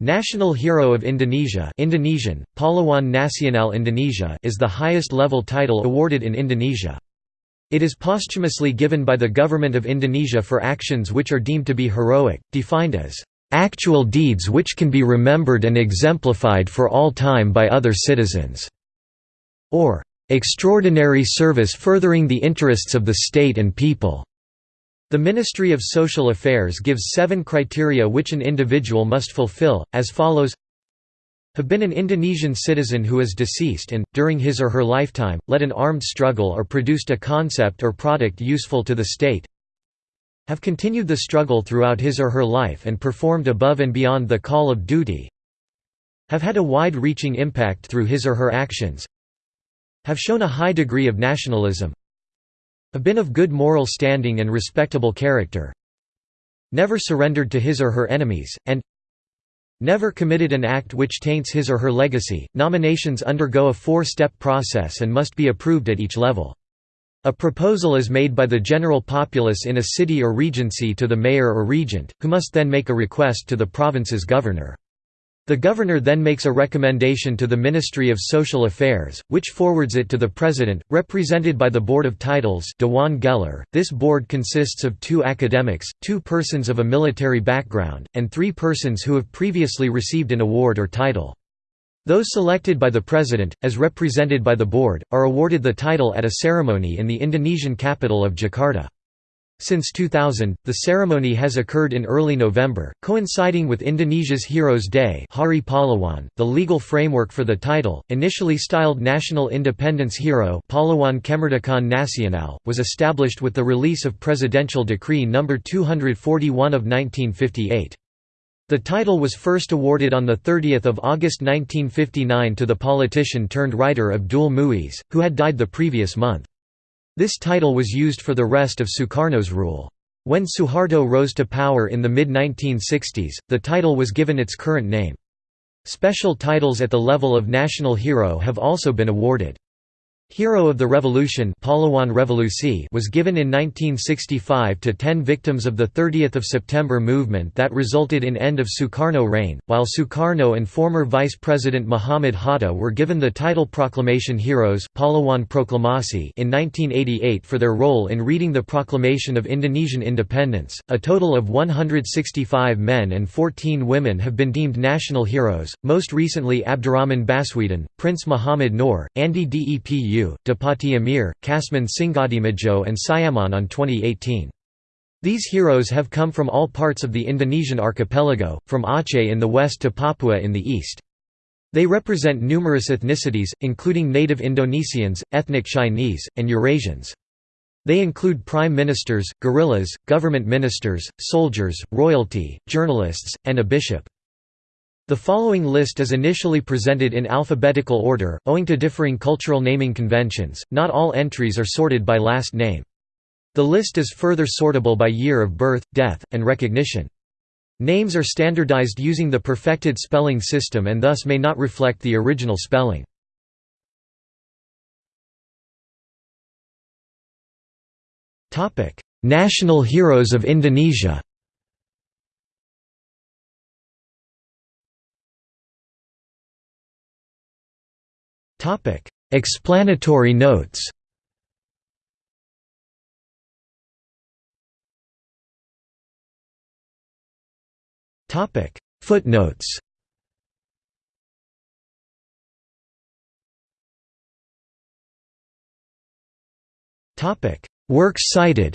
National Hero of Indonesia Indonesian, Pahlawan Nasional Indonesia is the highest level title awarded in Indonesia. It is posthumously given by the Government of Indonesia for actions which are deemed to be heroic, defined as, "...actual deeds which can be remembered and exemplified for all time by other citizens", or "...extraordinary service furthering the interests of the state and people." The Ministry of Social Affairs gives seven criteria which an individual must fulfill, as follows. Have been an Indonesian citizen who is deceased and, during his or her lifetime, led an armed struggle or produced a concept or product useful to the state. Have continued the struggle throughout his or her life and performed above and beyond the call of duty. Have had a wide-reaching impact through his or her actions. Have shown a high degree of nationalism have been of good moral standing and respectable character never surrendered to his or her enemies, and never committed an act which taints his or her legacy. Nominations undergo a four step process and must be approved at each level. A proposal is made by the general populace in a city or regency to the mayor or regent, who must then make a request to the province's governor. The governor then makes a recommendation to the Ministry of Social Affairs, which forwards it to the president, represented by the Board of Titles Dewan Gelar. .This board consists of two academics, two persons of a military background, and three persons who have previously received an award or title. Those selected by the president, as represented by the board, are awarded the title at a ceremony in the Indonesian capital of Jakarta. Since 2000, the ceremony has occurred in early November, coinciding with Indonesia's Heroes Day Hari Pahlawan. .The legal framework for the title, initially styled National Independence Hero Pahlawan Kemerdekaan Nasional, was established with the release of Presidential Decree No. 241 of 1958. The title was first awarded on 30 August 1959 to the politician-turned-writer Abdul Muis, who had died the previous month. This title was used for the rest of Sukarno's rule. When Suharto rose to power in the mid-1960s, the title was given its current name. Special titles at the level of national hero have also been awarded. Hero of the Revolution was given in 1965 to ten victims of the 30 September movement that resulted in end of Sukarno reign, while Sukarno and former Vice President Muhammad Hatta were given the title Proclamation Heroes Proklamasi in 1988 for their role in reading the proclamation of Indonesian independence. A total of 165 men and 14 women have been deemed national heroes, most recently Abdurrahman Baswedan, Prince Muhammad Noor, Andi Depu Depati Amir, Kasman Singadimejo and Sayaman on 2018. These heroes have come from all parts of the Indonesian archipelago, from Aceh in the west to Papua in the east. They represent numerous ethnicities, including native Indonesians, ethnic Chinese, and Eurasians. They include prime ministers, guerrillas, government ministers, soldiers, royalty, journalists, and a bishop. The following list is initially presented in alphabetical order, owing to differing cultural naming conventions, not all entries are sorted by last name. The list is further sortable by year of birth, death, and recognition. Names are standardized using the perfected spelling system and thus may not reflect the original spelling. National heroes of Indonesia Topic: Explanatory notes. Topic: Footnotes. Topic: Works cited.